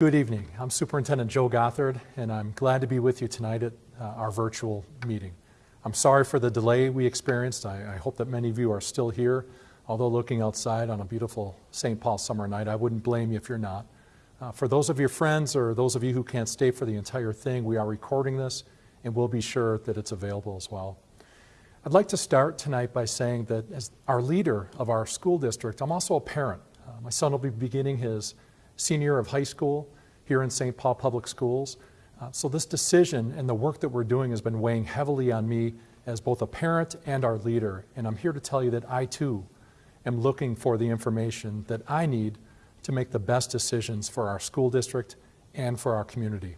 Good evening. I'm Superintendent Joe Gothard, and I'm glad to be with you tonight at uh, our virtual meeting. I'm sorry for the delay we experienced. I, I, hope that many of you are still here. Although looking outside on a beautiful St. Paul summer night, I wouldn't blame you if you're not. Uh, for those of your friends or those of you who can't stay for the entire thing, we are recording this, and we'll be sure that it's available as well. I'd like to start tonight by saying that as our leader of our school district, I'm also a parent. Uh, my son will be beginning his senior of high school here in St. Paul Public Schools. Uh, so this decision and the work that we're doing has been weighing heavily on me as both a parent and our leader. And I'm here to tell you that I too am looking for the information that I need to make the best decisions for our school district and for our community.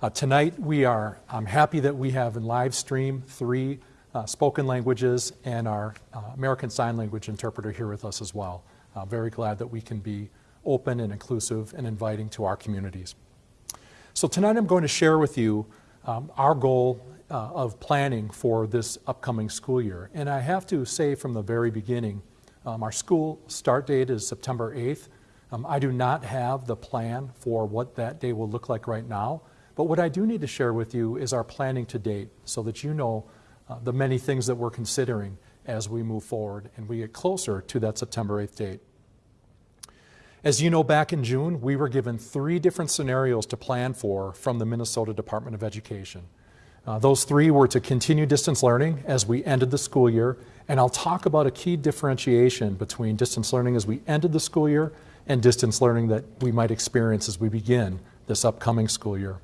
Uh, tonight we are, I'm happy that we have in live stream three uh, spoken languages and our uh, American Sign Language interpreter here with us as well. Uh, very glad that we can be open and inclusive and inviting to our communities. So tonight I'm going to share with you um, our goal uh, of planning for this upcoming school year. And I have to say from the very beginning, um, our school start date is September 8th. Um, I do not have the plan for what that day will look like right now, but what I do need to share with you is our planning to date so that you know uh, the many things that we're considering as we move forward and we get closer to that September 8th date. As you know, back in June, we were given three different scenarios to plan for from the Minnesota Department of Education. Uh, those three were to continue distance learning as we ended the school year, and I'll talk about a key differentiation between distance learning as we ended the school year and distance learning that we might experience as we begin this upcoming school year.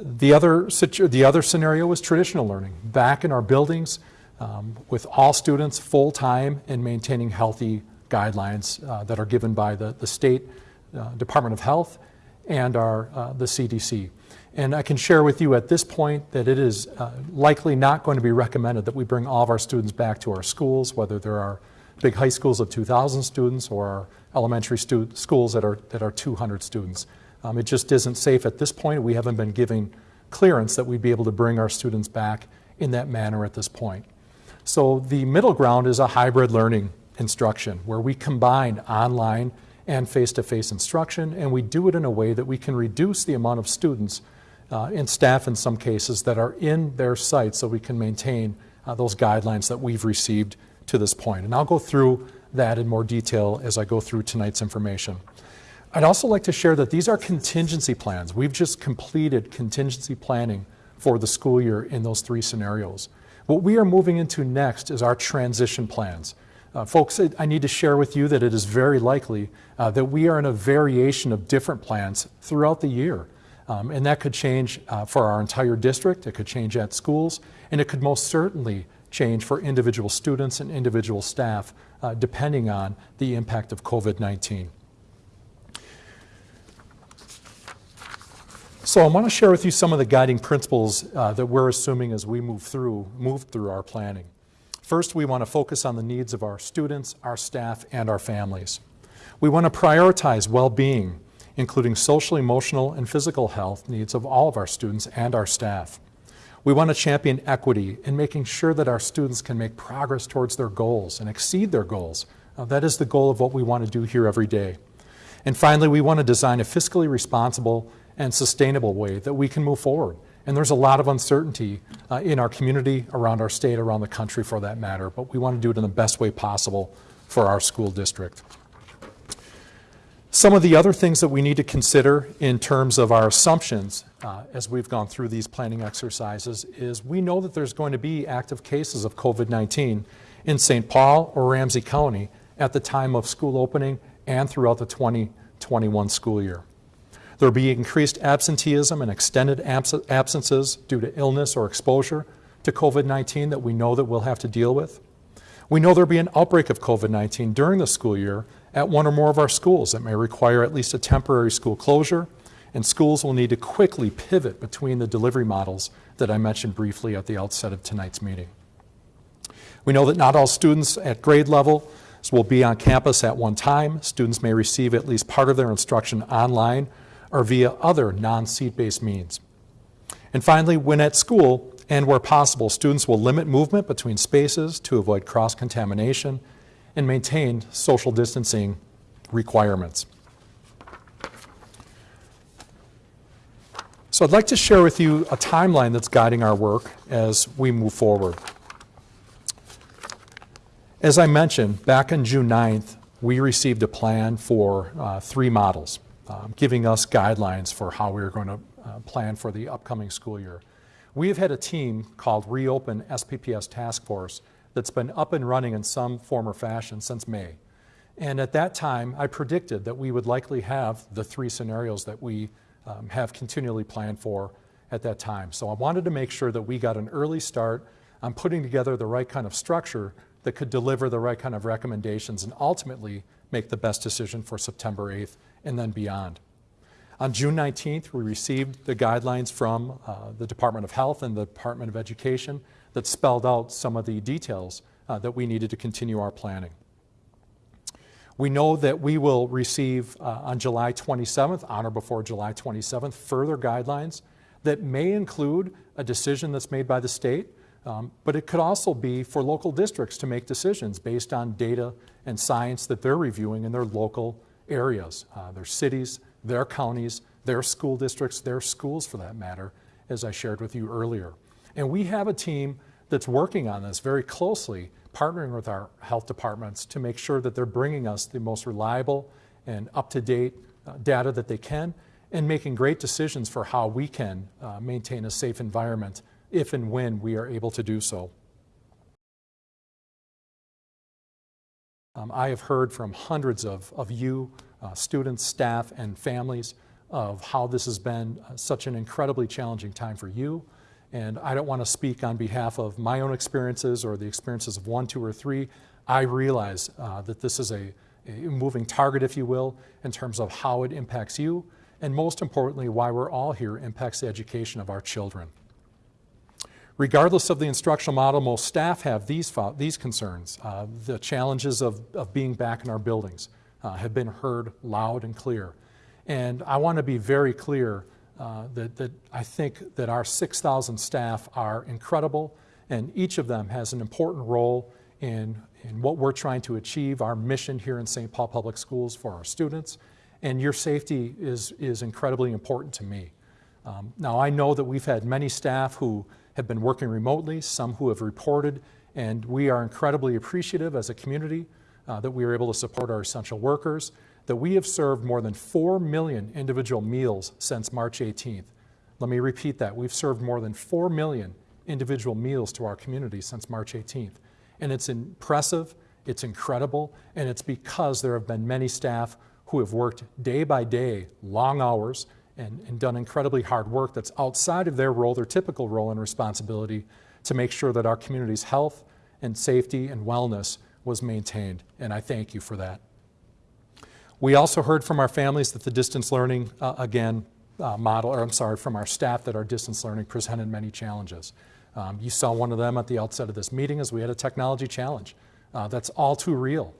The other, the other scenario was traditional learning, back in our buildings um, with all students full-time and maintaining healthy guidelines uh, that are given by the, the state uh, Department of Health and our, uh, the CDC. And I can share with you at this point that it is uh, likely not going to be recommended that we bring all of our students back to our schools, whether there are big high schools of 2,000 students or elementary stu schools that are, that are 200 students. Um, it just isn't safe at this point. We haven't been giving clearance that we'd be able to bring our students back in that manner at this point. So the middle ground is a hybrid learning instruction where we combine online and face-to-face -face instruction and we do it in a way that we can reduce the amount of students uh, and staff in some cases that are in their sites so we can maintain uh, those guidelines that we've received to this point. And I'll go through that in more detail as I go through tonight's information. I'd also like to share that these are contingency plans. We've just completed contingency planning for the school year in those three scenarios. What we are moving into next is our transition plans. Uh, folks, I need to share with you that it is very likely uh, that we are in a variation of different plans throughout the year. Um, and that could change uh, for our entire district, it could change at schools, and it could most certainly change for individual students and individual staff uh, depending on the impact of COVID-19. So I want to share with you some of the guiding principles uh, that we're assuming as we move through, move through our planning. First, we want to focus on the needs of our students, our staff, and our families. We want to prioritize well-being, including social, emotional, and physical health needs of all of our students and our staff. We want to champion equity in making sure that our students can make progress towards their goals and exceed their goals. Uh, that is the goal of what we want to do here every day. And finally, we want to design a fiscally responsible and sustainable way that we can move forward and there's a lot of uncertainty uh, in our community, around our state, around the country for that matter, but we want to do it in the best way possible for our school district. Some of the other things that we need to consider in terms of our assumptions uh, as we've gone through these planning exercises is we know that there's going to be active cases of COVID-19 in St. Paul or Ramsey County at the time of school opening and throughout the 2021 school year. There will be increased absenteeism and extended abs absences due to illness or exposure to COVID-19 that we know that we'll have to deal with. We know there will be an outbreak of COVID-19 during the school year at one or more of our schools that may require at least a temporary school closure, and schools will need to quickly pivot between the delivery models that I mentioned briefly at the outset of tonight's meeting. We know that not all students at grade level will be on campus at one time. Students may receive at least part of their instruction online or via other non-seat-based means. And finally, when at school and where possible, students will limit movement between spaces to avoid cross-contamination and maintain social distancing requirements. So I'd like to share with you a timeline that's guiding our work as we move forward. As I mentioned, back on June 9th, we received a plan for uh, three models, um, giving us guidelines for how we are going to uh, plan for the upcoming school year. We have had a team called Reopen SPPS Task Force that's been up and running in some form or fashion since May. And at that time, I predicted that we would likely have the three scenarios that we um, have continually planned for at that time. So I wanted to make sure that we got an early start on putting together the right kind of structure that could deliver the right kind of recommendations and ultimately make the best decision for September 8th and then beyond. On June 19th, we received the guidelines from uh, the Department of Health and the Department of Education that spelled out some of the details uh, that we needed to continue our planning. We know that we will receive uh, on July 27th, on or before July 27th, further guidelines that may include a decision that's made by the state, um, but it could also be for local districts to make decisions based on data and science that they're reviewing in their local areas, uh, their cities, their counties, their school districts, their schools for that matter, as I shared with you earlier. And we have a team that's working on this very closely partnering with our health departments to make sure that they're bringing us the most reliable and up-to-date uh, data that they can and making great decisions for how we can uh, maintain a safe environment if and when we are able to do so. Um, I have heard from hundreds of, of you, uh, students, staff, and families of how this has been uh, such an incredibly challenging time for you, and I don't want to speak on behalf of my own experiences or the experiences of one, two, or three. I realize uh, that this is a, a, moving target, if you will, in terms of how it impacts you, and most importantly, why we're all here impacts the education of our children. Regardless of the instructional model, most staff have these, these concerns. Uh, the challenges of, of being back in our buildings uh, have been heard loud and clear. And I want to be very clear uh, that, that I think that our 6,000 staff are incredible and each of them has an important role in, in what we're trying to achieve, our mission here in St. Paul Public Schools for our students. And your safety is, is incredibly important to me. Um, now I know that we've had many staff who have been working remotely, some who have reported, and we are incredibly appreciative as a community uh, that we are able to support our essential workers that we have served more than 4 million individual meals since March 18th. Let me repeat that. We've served more than 4 million individual meals to our community since March 18th. And it's impressive, it's incredible, and it's because there have been many staff who have worked day by day, long hours, and, and done incredibly hard work that's outside of their role, their typical role and responsibility, to make sure that our community's health and safety and wellness was maintained. And I thank you for that. We also heard from our families that the distance learning, uh, again, uh, model, or I'm sorry, from our staff that our distance learning presented many challenges. Um, you saw one of them at the outset of this meeting as we had a technology challenge. Uh, that's all too real,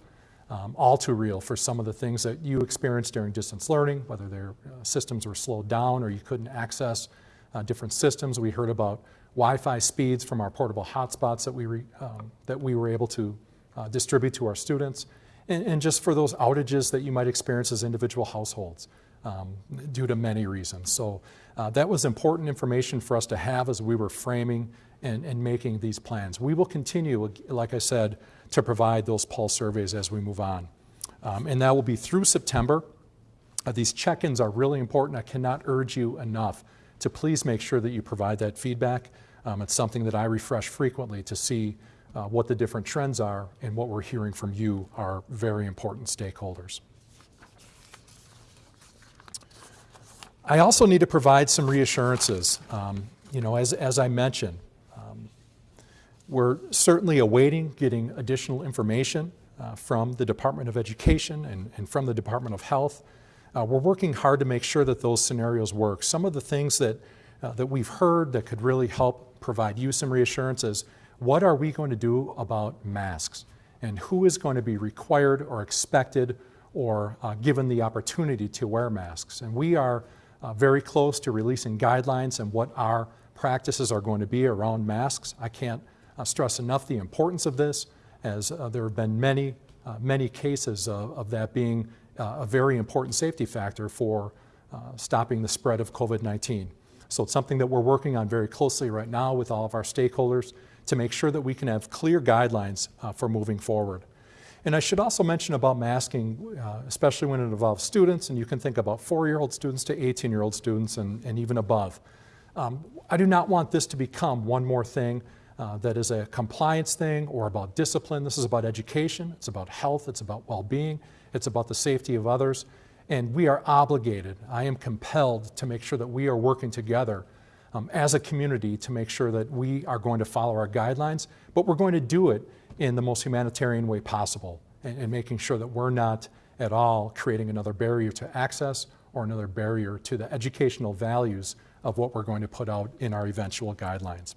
um, all too real for some of the things that you experienced during distance learning, whether their uh, systems were slowed down or you couldn't access uh, different systems. We heard about Wi-Fi speeds from our portable hotspots that we, re, um, that we were able to uh, distribute to our students and, and, just for those outages that you might experience as individual households um, due to many reasons. So uh, that was important information for us to have as we were framing and, and making these plans. We will continue, like I said, to provide those pulse surveys as we move on. Um, and that will be through September. Uh, these check-ins are really important. I cannot urge you enough to please make sure that you provide that feedback. Um, it's something that I refresh frequently to see uh, what the different trends are and what we're hearing from you are very important stakeholders. I also need to provide some reassurances. Um, you know, as, as I mentioned, we're certainly awaiting getting additional information uh, from the Department of Education and, and from the Department of Health. Uh, we're working hard to make sure that those scenarios work. Some of the things that, uh, that we've heard that could really help provide you some reassurances what are we going to do about masks? And who is going to be required or expected or uh, given the opportunity to wear masks? And we are uh, very close to releasing guidelines and what our practices are going to be around masks. I can't uh, stress enough the importance of this as uh, there have been many, uh, many cases of, of that being uh, a very important safety factor for stopping the spread of COVID-19. So it's something that we're working on very closely right now with all of our stakeholders to make sure that we can have clear guidelines uh, for moving forward. And I should also mention about masking, uh, especially when it involves students, and you can think about four-year-old students to 18-year-old students and, and even above. Um, I do not want this to become one more thing uh, that is a compliance thing or about discipline. This is about education, it's about health, it's about well-being, it's about the safety of others. And we are obligated, I am compelled to make sure that we are working together um, as a community to make sure that we are going to follow our guidelines, but we're going to do it in the most humanitarian way possible and, and making sure that we're not at all creating another barrier to access or another barrier to the educational values of what we're going to put out in our eventual guidelines.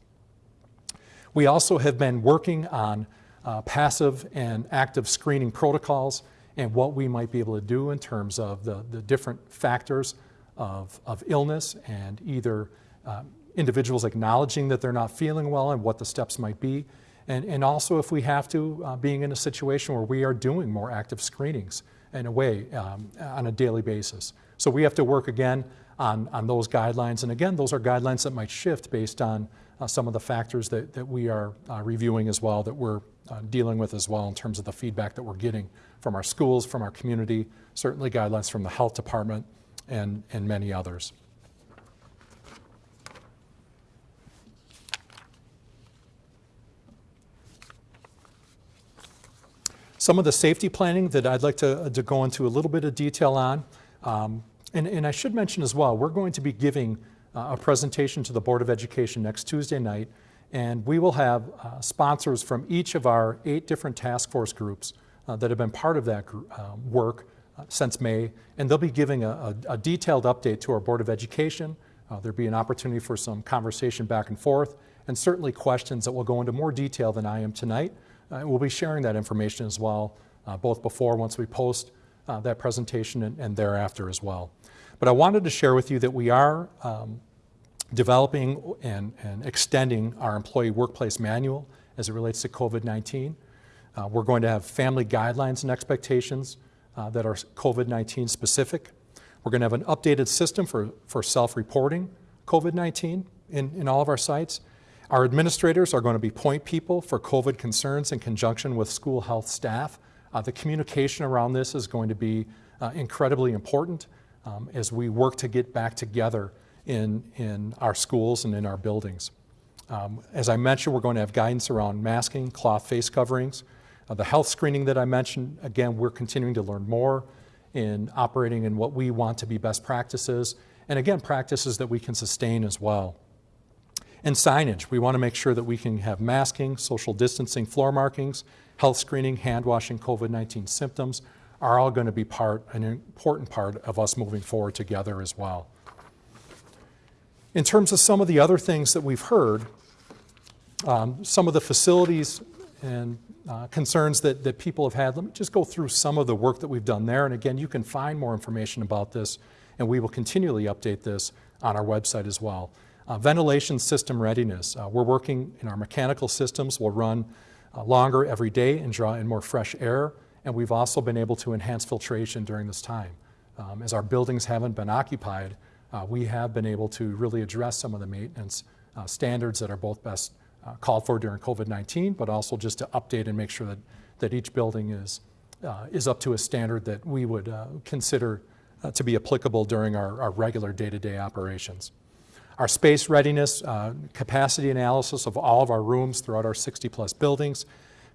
We also have been working on uh, passive and active screening protocols and what we might be able to do in terms of the, the different factors of, of illness and either uh, individuals acknowledging that they're not feeling well and what the steps might be. And, and also if we have to, uh, being in a situation where we are doing more active screenings in a way um, on a daily basis. So we have to work again on, on those guidelines. And again, those are guidelines that might shift based on uh, some of the factors that, that we are uh, reviewing as well, that we're uh, dealing with as well in terms of the feedback that we're getting from our schools, from our community, certainly guidelines from the health department, and, and many others. Some of the safety planning that I'd like to, to go into a little bit of detail on. Um, and, and, I should mention as well, we're going to be giving uh, a presentation to the Board of Education next Tuesday night, and we will have uh, sponsors from each of our eight different task force groups uh, that have been part of that group, uh, work uh, since May, and they'll be giving a, a, a, detailed update to our Board of Education. Uh, there'll be an opportunity for some conversation back and forth, and certainly questions that will go into more detail than I am tonight. we'll be sharing that information as well, both before, once we post that presentation, and, and thereafter as well. But I wanted to share with you that we are um, developing and, and, extending our employee workplace manual as it relates to COVID-19. Uh, we're going to have family guidelines and expectations uh, that are COVID-19 specific. We're going to have an updated system for, for self-reporting COVID-19 in, in all of our sites. Our administrators are going to be point people for COVID concerns in conjunction with school health staff. Uh, the communication around this is going to be uh, incredibly important um, as we work to get back together in, in our schools and in our buildings. Um, as I mentioned, we're going to have guidance around masking, cloth face coverings. Uh, the health screening that I mentioned, again, we're continuing to learn more in operating in what we want to be best practices, and again, practices that we can sustain as well. And signage, we want to make sure that we can have masking, social distancing, floor markings, health screening, hand washing, COVID-19 symptoms, are all going to be part, an important part of us moving forward together as well. In terms of some of the other things that we've heard, um, some of the facilities and uh, concerns that, that people have had, let me just go through some of the work that we've done there. And again, you can find more information about this, and we will continually update this on our website as well. Uh, ventilation system readiness. Uh, we're working in our mechanical systems. We'll run uh, longer every day and draw in more fresh air and we've also been able to enhance filtration during this time. Um, as our buildings haven't been occupied, uh, we have been able to really address some of the maintenance uh, standards that are both best uh, called for during COVID-19, but also just to update and make sure that, that each building is, is up to a standard that we would consider to be applicable during our, our regular day-to-day -day operations. Our space readiness, capacity analysis of all of our rooms throughout our 60 plus buildings,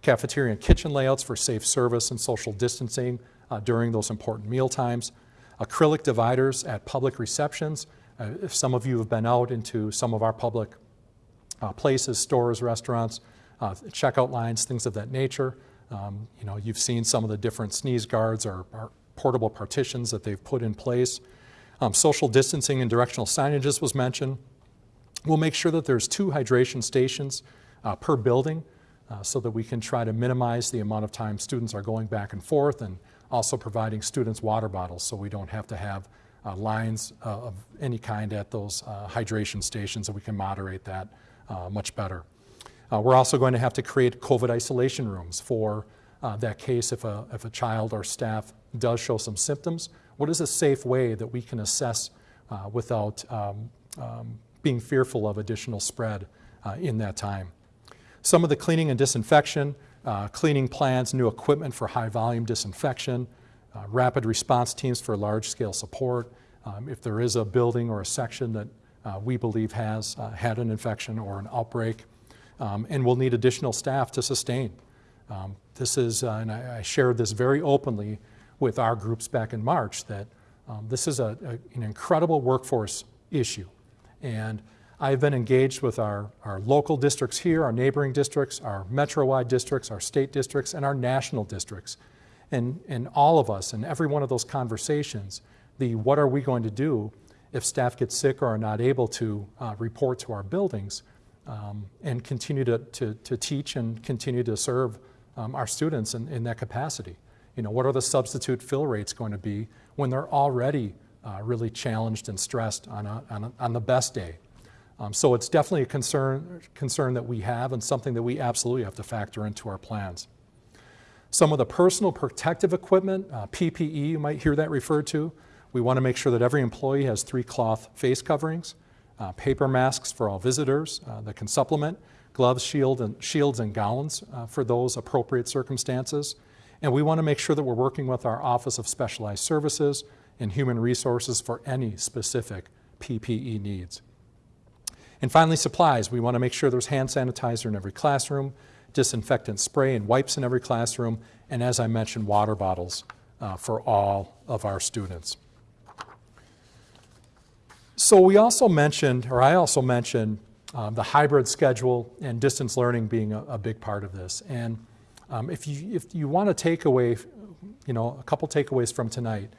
cafeteria and kitchen layouts for safe service and social distancing uh, during those important meal times, acrylic dividers at public receptions. Uh, if some of you have been out into some of our public uh, places, stores, restaurants, uh, checkout lines, things of that nature, um, you know, you've seen some of the different sneeze guards or, or portable partitions that they've put in place. Um, social distancing and directional signages was mentioned. We'll make sure that there's two hydration stations uh, per building uh, so that we can try to minimize the amount of time students are going back and forth and also providing students water bottles so we don't have to have uh, lines uh, of any kind at those uh, hydration stations and we can moderate that uh, much better. We're also going to have to create COVID isolation rooms for that case if a, if a child or staff does show some symptoms. What is a safe way that we can assess without um, um, being fearful of additional spread uh, in that time. Some of the cleaning and disinfection, uh, cleaning plans, new equipment for high volume disinfection, uh, rapid response teams for large scale support. Um, if there is a building or a section that uh, we believe has uh, had an infection or an outbreak, um, and we'll need additional staff to sustain. Um, this is, uh, and I, I, shared this very openly with our groups back in March, that um, this is a, a, an incredible workforce issue. And I've been engaged with our, our local districts here, our neighboring districts, our metro-wide districts, our state districts, and our national districts. And, and all of us, in every one of those conversations, the what are we going to do if staff get sick or are not able to uh, report to our buildings um, and continue to, to, to, teach and continue to serve um, our students in, in that capacity. You know, what are the substitute fill rates going to be when they're already uh, really challenged and stressed on, a, on, a, on the best day? Um, so it's definitely a concern, concern that we have and something that we absolutely have to factor into our plans. Some of the personal protective equipment, uh, PPE, you might hear that referred to. We want to make sure that every employee has three cloth face coverings, uh, paper masks for all visitors uh, that can supplement, gloves, shield and, shields, and gowns uh, for those appropriate circumstances. And we want to make sure that we're working with our Office of Specialized Services and Human Resources for any specific PPE needs. And finally, supplies. We want to make sure there's hand sanitizer in every classroom, disinfectant spray and wipes in every classroom, and as I mentioned, water bottles uh, for all of our students. So we also mentioned, or I also mentioned, um, the hybrid schedule and distance learning being a, a big part of this. And um, if you if you want to take away, you know, a couple takeaways from tonight,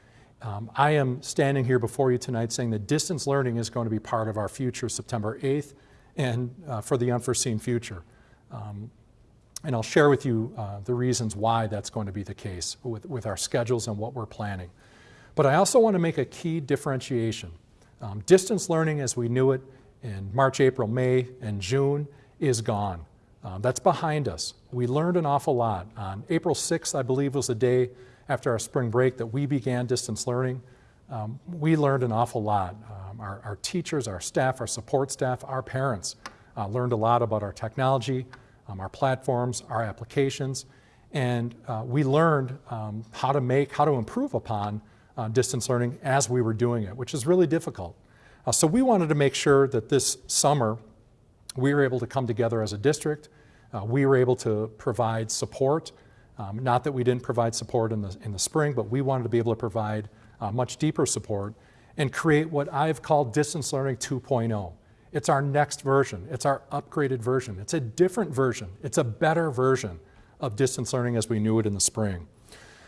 um, I am standing here before you tonight saying that distance learning is going to be part of our future September 8th and uh, for the unforeseen future. Um, and I'll share with you uh, the reasons why that's going to be the case with, with our schedules and what we're planning. But I also want to make a key differentiation. Um, distance learning as we knew it in March, April, May, and June is gone. Um, that's behind us. We learned an awful lot. On April 6th, I believe, was the day after our spring break that we began distance learning. Um, we learned an awful lot. Um, our, our, teachers, our staff, our support staff, our parents uh, learned a lot about our technology, um, our platforms, our applications, and uh, we learned um, how to make, how to improve upon uh, distance learning as we were doing it, which is really difficult. Uh, so we wanted to make sure that this summer we were able to come together as a district. Uh, we were able to provide support um, not that we didn't provide support in the, in the spring, but we wanted to be able to provide uh, much deeper support and create what I've called Distance Learning 2.0. It's our next version. It's our upgraded version. It's a different version. It's a better version of distance learning as we knew it in the spring.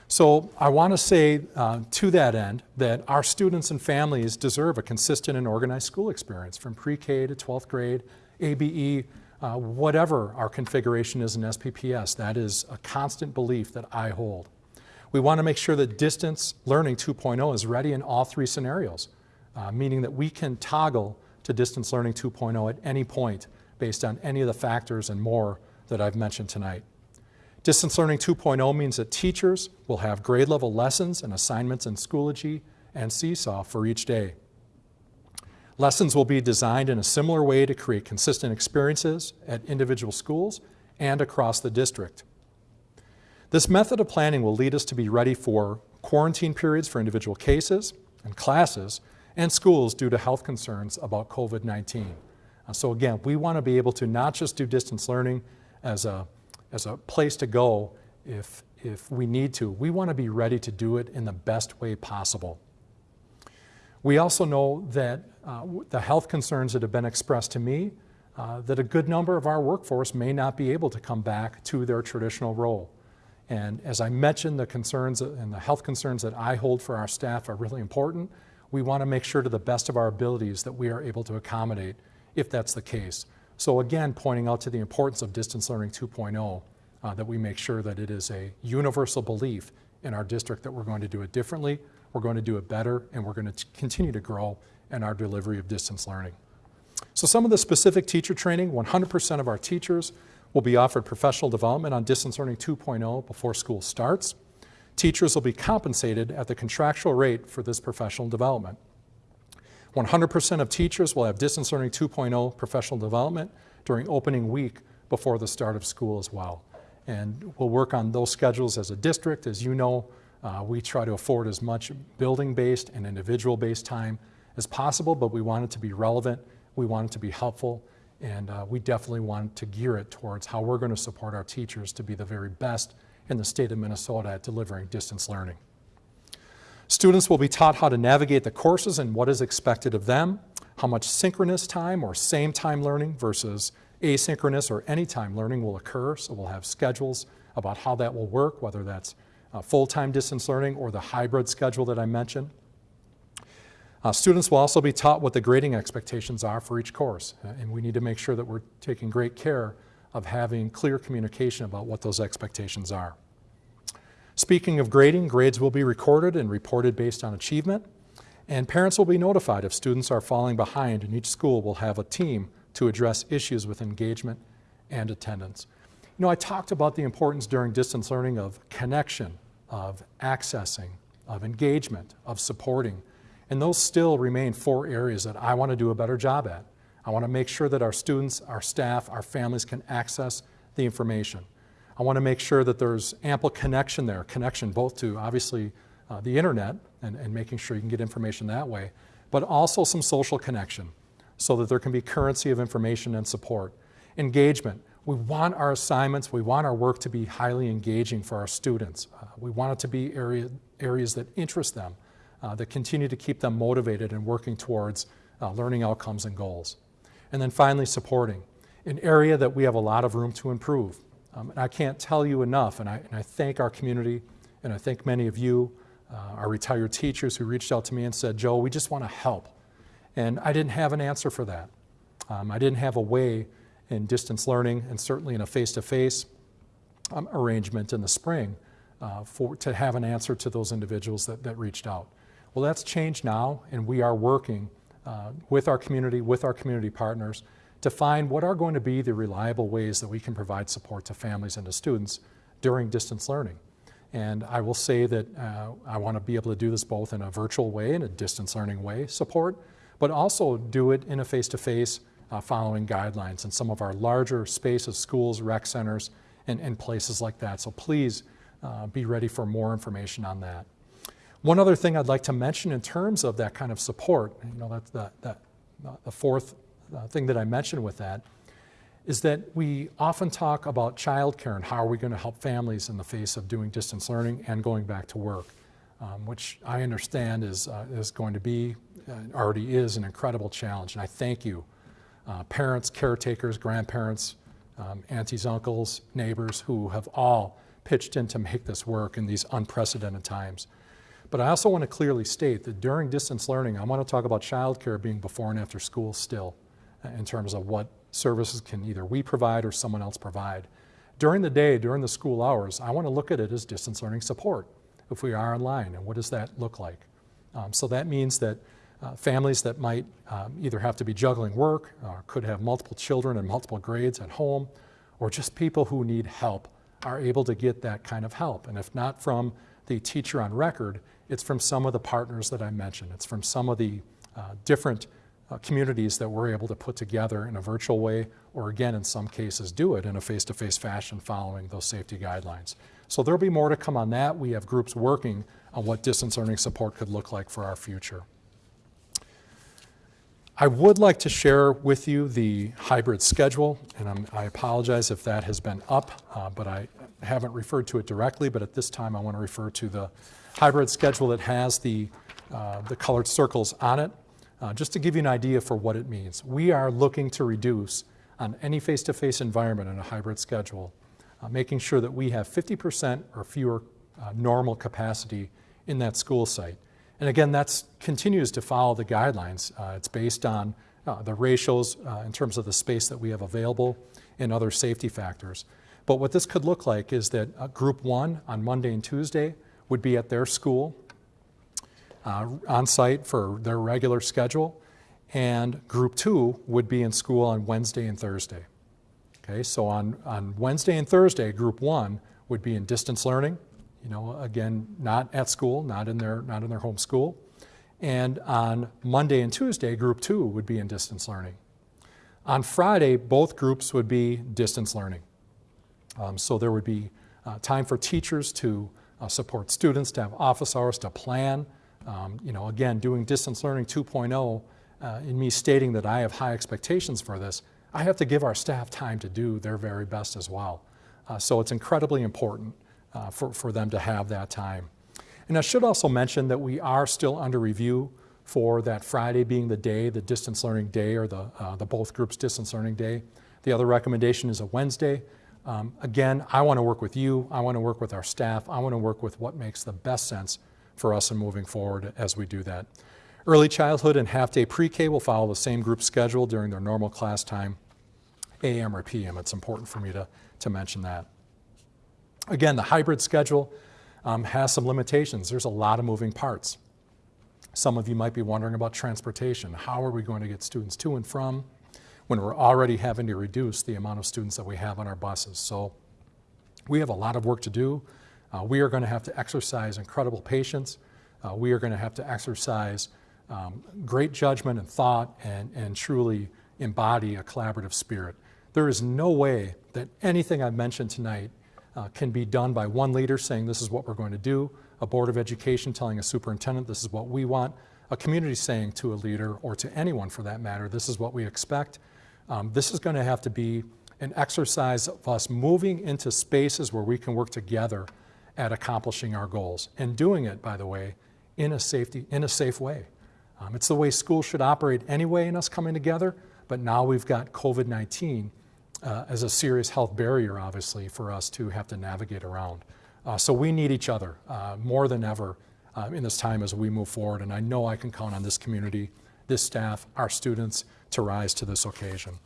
So I want to say uh, to that end that our students and families deserve a consistent and organized school experience from pre-K to 12th grade, ABE, uh, whatever our configuration is in SPPS. That is a constant belief that I hold. We want to make sure that distance learning 2.0 is ready in all three scenarios, uh, meaning that we can toggle to distance learning 2.0 at any point based on any of the factors and more that I've mentioned tonight. Distance learning 2.0 means that teachers will have grade level lessons and assignments in Schoology and Seesaw for each day. Lessons will be designed in a similar way to create consistent experiences at individual schools and across the district. This method of planning will lead us to be ready for quarantine periods for individual cases and classes and schools due to health concerns about COVID-19. Uh, so again, we want to be able to not just do distance learning as a, as a place to go if, if we need to. We want to be ready to do it in the best way possible. We also know that uh, the health concerns that have been expressed to me, uh, that a good number of our workforce may not be able to come back to their traditional role. And as I mentioned, the concerns and the health concerns that I hold for our staff are really important. We want to make sure to the best of our abilities that we are able to accommodate if that's the case. So again, pointing out to the importance of distance learning 2.0, uh, that we make sure that it is a universal belief in our district that we're going to do it differently, we're going to do it better, and we're going to continue to grow in our delivery of distance learning. So some of the specific teacher training, 100% of our teachers will be offered professional development on distance learning 2.0 before school starts. Teachers will be compensated at the contractual rate for this professional development. 100% of teachers will have Distance Learning 2.0 professional development during opening week before the start of school as well. And we'll work on those schedules as a district. As you know, uh, we try to afford as much building-based and individual-based time as possible, but we want it to be relevant, we want it to be helpful, and uh, we definitely want to gear it towards how we're going to support our teachers to be the very best in the state of Minnesota at delivering distance learning. Students will be taught how to navigate the courses and what is expected of them, how much synchronous time or same time learning versus asynchronous or anytime learning will occur. So we'll have schedules about how that will work, whether that's uh, full-time distance learning or the hybrid schedule that I mentioned. Uh, students will also be taught what the grading expectations are for each course, uh, and we need to make sure that we're taking great care of having clear communication about what those expectations are. Speaking of grading, grades will be recorded and reported based on achievement, and parents will be notified if students are falling behind, and each school will have a team to address issues with engagement and attendance. You know, I talked about the importance during distance learning of connection, of accessing, of engagement, of supporting, and those still remain four areas that I want to do a better job at. I want to make sure that our students, our staff, our families can access the information. I want to make sure that there's ample connection there, connection both to obviously uh, the internet and, and making sure you can get information that way, but also some social connection so that there can be currency of information and support. Engagement. We want our assignments, we want our work to be highly engaging for our students. Uh, we want it to be area, areas that interest them, uh, that continue to keep them motivated and working towards uh, learning outcomes and goals. And then finally, supporting. An area that we have a lot of room to improve. Um, and I can't tell you enough, and I, and I, thank our community, and I thank many of you, uh, our retired teachers who reached out to me and said, Joe, we just want to help. And I didn't have an answer for that. Um, I didn't have a way in distance learning, and certainly in a face-to-face -face, um, arrangement in the spring, uh, for, to have an answer to those individuals that, that reached out. Well, that's changed now, and we are working uh, with our community, with our community partners, to find what are going to be the reliable ways that we can provide support to families and to students during distance learning. And I will say that uh, I want to be able to do this both in a virtual way in a distance learning way support, but also do it in a face-to-face -face, uh, following guidelines in some of our larger spaces, schools, rec centers, and, and places like that. So please uh, be ready for more information on that. One other thing I'd like to mention in terms of that kind of support, you know, that's the, that, uh, the fourth uh, thing that I mentioned with that, is that we often talk about childcare and how are we going to help families in the face of doing distance learning and going back to work, um, which I understand is, uh, is going to be, uh, already is an incredible challenge. And I thank you, uh, parents, caretakers, grandparents, um, aunties, uncles, neighbors who have all pitched in to make this work in these unprecedented times. But I also want to clearly state that during distance learning, I want to talk about childcare being before and after school still uh, in terms of what services can either we provide or someone else provide. During the day, during the school hours, I want to look at it as distance learning support if we are online, and what does that look like? Um, so that means that uh, families that might um, either have to be juggling work, or could have multiple children and multiple grades at home, or just people who need help are able to get that kind of help. And if not from the teacher on record, it's from some of the partners that I mentioned. It's from some of the uh, different uh, communities that we're able to put together in a virtual way, or again, in some cases, do it in a face-to-face -face fashion following those safety guidelines. So there'll be more to come on that. We have groups working on what distance learning support could look like for our future. I would like to share with you the hybrid schedule, and I'm, i apologize if that has been up, uh, but I haven't referred to it directly, but at this time I want to refer to the hybrid schedule that has the, uh, the colored circles on it, uh, just to give you an idea for what it means. We are looking to reduce on any face-to-face -face environment in a hybrid schedule, uh, making sure that we have 50% or fewer uh, normal capacity in that school site. And again, that continues to follow the guidelines. Uh, it's based on uh, the ratios uh, in terms of the space that we have available and other safety factors. But what this could look like is that uh, group one on Monday and Tuesday would be at their school uh, on site for their regular schedule, and group two would be in school on Wednesday and Thursday. Okay, so on, on Wednesday and Thursday, group one would be in distance learning, you know, again, not at school, not in their, not in their home school. And on Monday and Tuesday, group two would be in distance learning. On Friday, both groups would be distance learning. Um, so there would be uh, time for teachers to uh, support students, to have office hours, to plan. Um, you know, again, doing distance learning 2.0, uh, in me stating that I have high expectations for this, I have to give our staff time to do their very best as well. Uh, so it's incredibly important uh, for, for them to have that time. And I should also mention that we are still under review for that Friday being the day, the distance learning day or the, uh, the both groups distance learning day. The other recommendation is a Wednesday. Um, again, I want to work with you. I want to work with our staff. I want to work with what makes the best sense for us in moving forward as we do that. Early childhood and half-day pre-K will follow the same group schedule during their normal class time, AM or PM. It's important for me to, to mention that. Again, the hybrid schedule um, has some limitations. There's a lot of moving parts. Some of you might be wondering about transportation. How are we going to get students to and from when we're already having to reduce the amount of students that we have on our buses? So we have a lot of work to do. Uh, we are going to have to exercise incredible patience. Uh, we are going to have to exercise um, great judgment and thought and, and truly embody a collaborative spirit. There is no way that anything I've mentioned tonight uh, can be done by one leader saying this is what we're going to do, a board of education telling a superintendent this is what we want, a community saying to a leader or to anyone for that matter this is what we expect. Um, this is going to have to be an exercise of us moving into spaces where we can work together at accomplishing our goals and doing it, by the way, in a, safety, in a safe way. Um, it's the way schools should operate anyway in us coming together, but now we've got COVID-19 uh, as a serious health barrier, obviously, for us to have to navigate around. Uh, so we need each other uh, more than ever uh, in this time as we move forward, and I know I can count on this community, this staff, our students to rise to this occasion.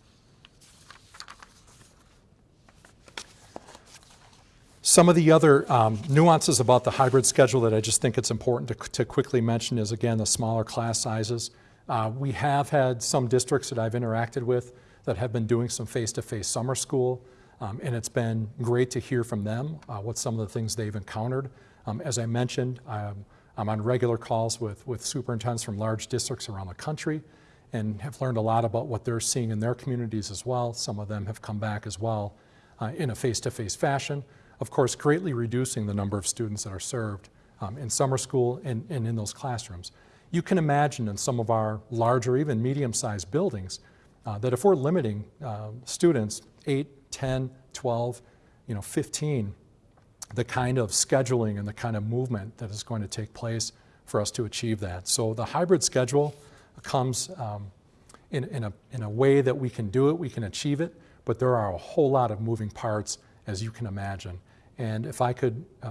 Some of the other um, nuances about the hybrid schedule that I just think it's important to, to quickly mention is, again, the smaller class sizes. Uh, we have had some districts that I've interacted with that have been doing some face-to-face -face summer school, um, and it's been great to hear from them uh, what some of the things they've encountered. Um, as I mentioned, I'm, I'm on regular calls with, with superintendents from large districts around the country and have learned a lot about what they're seeing in their communities as well. Some of them have come back as well uh, in a face-to-face -face fashion of course, greatly reducing the number of students that are served um, in summer school and, and in those classrooms. You can imagine in some of our larger, even medium-sized buildings, uh, that if we're limiting uh, students 8, 10, 12, you know, 15, the kind of scheduling and the kind of movement that is going to take place for us to achieve that. So the hybrid schedule comes um, in, in, a, in a way that we can do it, we can achieve it, but there are a whole lot of moving parts as you can imagine. And if I could uh,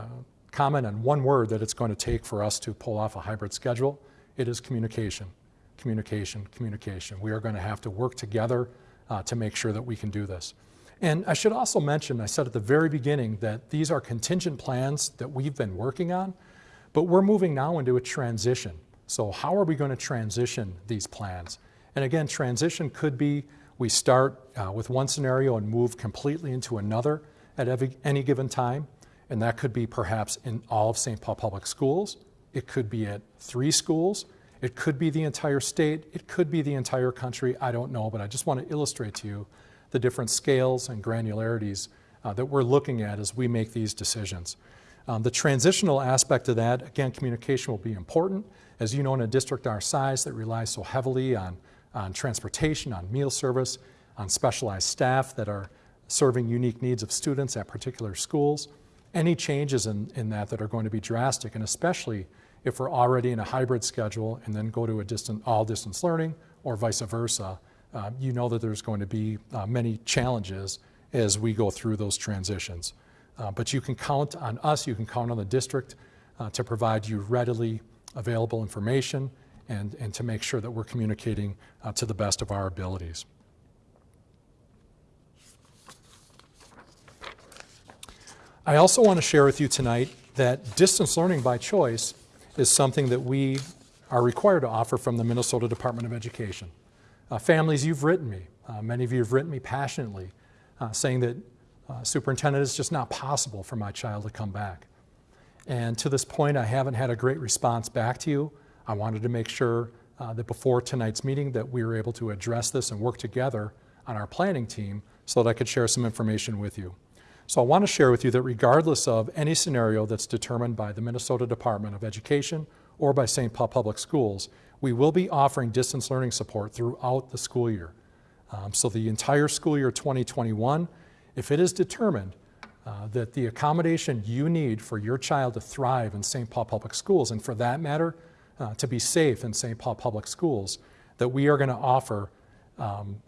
comment on one word that it's going to take for us to pull off a hybrid schedule, it is communication, communication, communication. We are going to have to work together uh, to make sure that we can do this. And I should also mention, I said at the very beginning that these are contingent plans that we've been working on, but we're moving now into a transition. So how are we going to transition these plans? And again, transition could be we start uh, with one scenario and move completely into another at every, any given time, and that could be perhaps in all of St. Paul Public Schools. It could be at three schools. It could be the entire state. It could be the entire country. I don't know, but I just want to illustrate to you the different scales and granularities uh, that we're looking at as we make these decisions. Um, the transitional aspect of that, again, communication will be important. As you know, in a district our size that relies so heavily on, on transportation, on meal service, on specialized staff that are serving unique needs of students at particular schools. Any changes in, in that that are going to be drastic, and especially if we're already in a hybrid schedule and then go to a distant, all distance learning or vice versa, uh, you know that there's going to be uh, many challenges as we go through those transitions. Uh, but you can count on us, you can count on the district uh, to provide you readily available information and, and to make sure that we're communicating uh, to the best of our abilities. I also want to share with you tonight that distance learning by choice is something that we are required to offer from the Minnesota Department of Education. Uh, families, you've written me. Uh, many of you have written me passionately uh, saying that uh, superintendent, it's just not possible for my child to come back. And to this point, I haven't had a great response back to you. I wanted to make sure uh, that before tonight's meeting that we were able to address this and work together on our planning team so that I could share some information with you. So I want to share with you that regardless of any scenario that's determined by the Minnesota Department of Education or by St. Paul Public Schools, we will be offering distance learning support throughout the school year. Um, so the entire school year 2021, if it is determined uh, that the accommodation you need for your child to thrive in St. Paul Public Schools, and for that matter, uh, to be safe in St. Paul Public Schools, that we are going to offer um,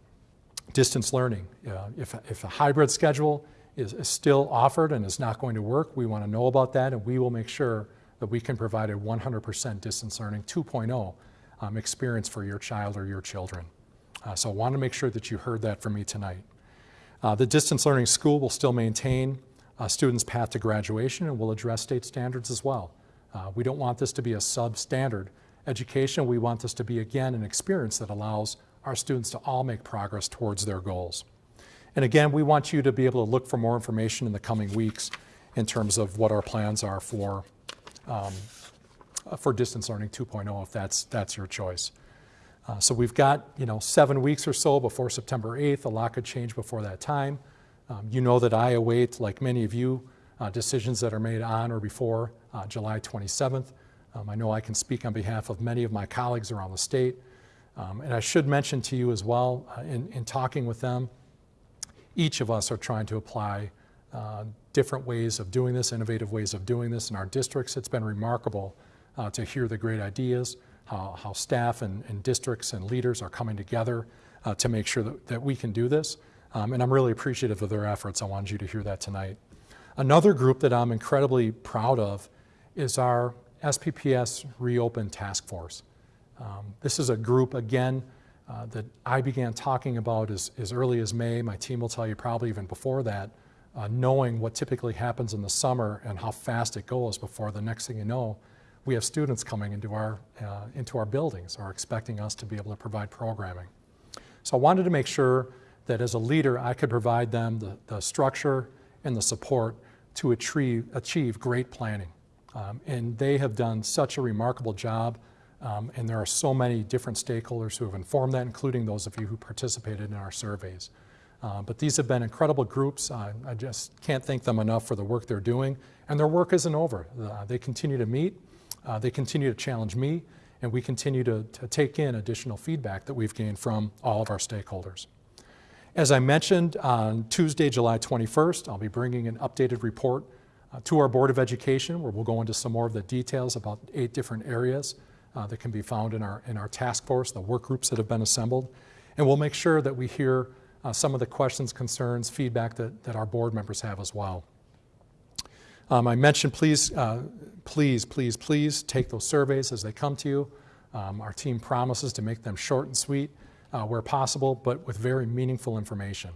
distance learning. Uh, if, if a hybrid schedule is, is, still offered and is not going to work, we want to know about that and we will make sure that we can provide a 100% distance learning 2.0 um, experience for your child or your children. Uh, so I want to make sure that you heard that from me tonight. Uh, the distance learning school will still maintain a students' path to graduation and will address state standards as well. Uh, we don't want this to be a substandard education. We want this to be, again, an experience that allows our students to all make progress towards their goals. And again, we want you to be able to look for more information in the coming weeks in terms of what our plans are for, um, for distance learning 2.0 if that's, that's your choice. Uh, so we've got you know seven weeks or so before September 8th. A lot could change before that time. Um, you know that I await, like many of you, uh, decisions that are made on or before uh, July 27th. Um, I know I can speak on behalf of many of my colleagues around the state. Um, and I should mention to you as well, uh, in, in, talking with them, each of us are trying to apply uh, different ways of doing this, innovative ways of doing this in our districts. It's been remarkable uh, to hear the great ideas, how, how staff and, and, districts and leaders are coming together uh, to make sure that, that we can do this. Um, and I'm really appreciative of their efforts. I wanted you to hear that tonight. Another group that I'm incredibly proud of is our SPPS Reopen Task Force. Um, this is a group, again, uh, that I began talking about as, as early as May. My team will tell you probably even before that, uh, knowing what typically happens in the summer and how fast it goes before the next thing you know, we have students coming into our, uh, into our buildings or expecting us to be able to provide programming. So I wanted to make sure that as a leader, I could provide them the, the structure and the support to achieve, achieve great planning. Um, and they have done such a remarkable job um, and there are so many different stakeholders who have informed that, including those of you who participated in our surveys. Uh, but these have been incredible groups. Uh, I just can't thank them enough for the work they're doing. And their work isn't over. Uh, they continue to meet, uh, they continue to challenge me, and we continue to, to take in additional feedback that we've gained from all of our stakeholders. As I mentioned, on Tuesday, July 21st, I'll be bringing an updated report uh, to our Board of Education where we'll go into some more of the details about eight different areas uh, that can be found in our, in our task force, the work groups that have been assembled. And we'll make sure that we hear uh, some of the questions, concerns, feedback that, that our board members have as well. Um, I mentioned please, uh, please, please, please take those surveys as they come to you. Um, our team promises to make them short and sweet uh, where possible, but with very meaningful information.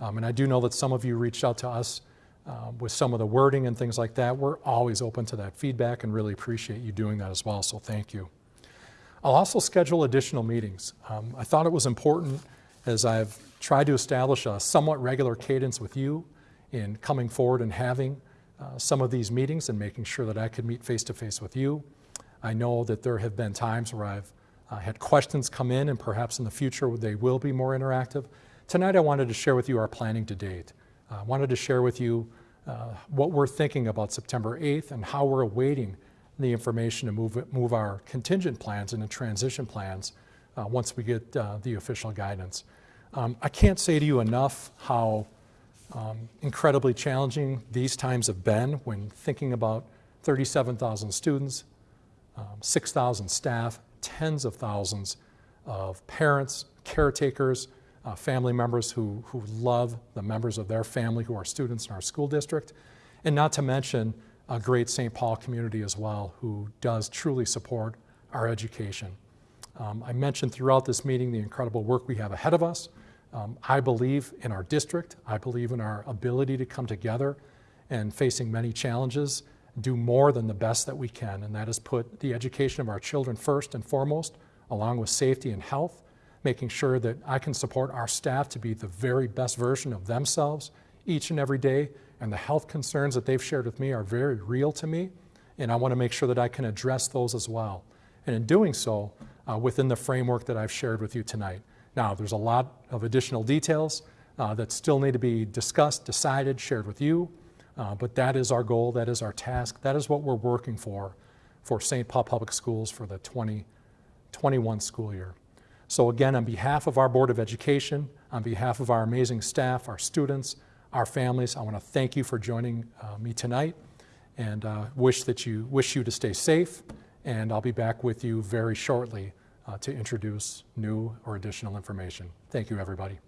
Um, and I do know that some of you reached out to us uh, with some of the wording and things like that. We're always open to that feedback and really appreciate you doing that as well, so thank you. I'll also schedule additional meetings. Um, I thought it was important as I've tried to establish a somewhat regular cadence with you in coming forward and having uh, some of these meetings and making sure that I could meet face to face with you. I know that there have been times where I've uh, had questions come in and perhaps in the future they will be more interactive. Tonight I wanted to share with you our planning to date. I wanted to share with you uh, what we're thinking about September 8th and how we're awaiting the information to move, move our contingent plans into transition plans uh, once we get uh, the official guidance. Um, I can't say to you enough how um, incredibly challenging these times have been when thinking about 37,000 students, um, 6,000 staff, tens of thousands of parents, caretakers, uh, family members who, who love the members of their family who are students in our school district, and not to mention a great St. Paul community as well who does truly support our education. Um, I mentioned throughout this meeting the incredible work we have ahead of us. Um, I believe in our district. I believe in our ability to come together and facing many challenges, do more than the best that we can, and that is put the education of our children first and foremost, along with safety and health, making sure that I can support our staff to be the very best version of themselves each and every day, and the health concerns that they've shared with me are very real to me, and I want to make sure that I can address those as well. and in doing so, uh, within the framework that I've shared with you tonight. Now, there's a lot of additional details uh, that still need to be discussed, decided, shared with you, uh, but that is our goal, that is our task, that is what we're working for for St. Paul Public Schools for the 2021 school year. So again, on behalf of our Board of Education, on behalf of our amazing staff, our students, our families, I want to thank you for joining uh, me tonight and uh, wish that you wish you to stay safe. And I'll be back with you very shortly uh, to introduce new or additional information. Thank you, everybody.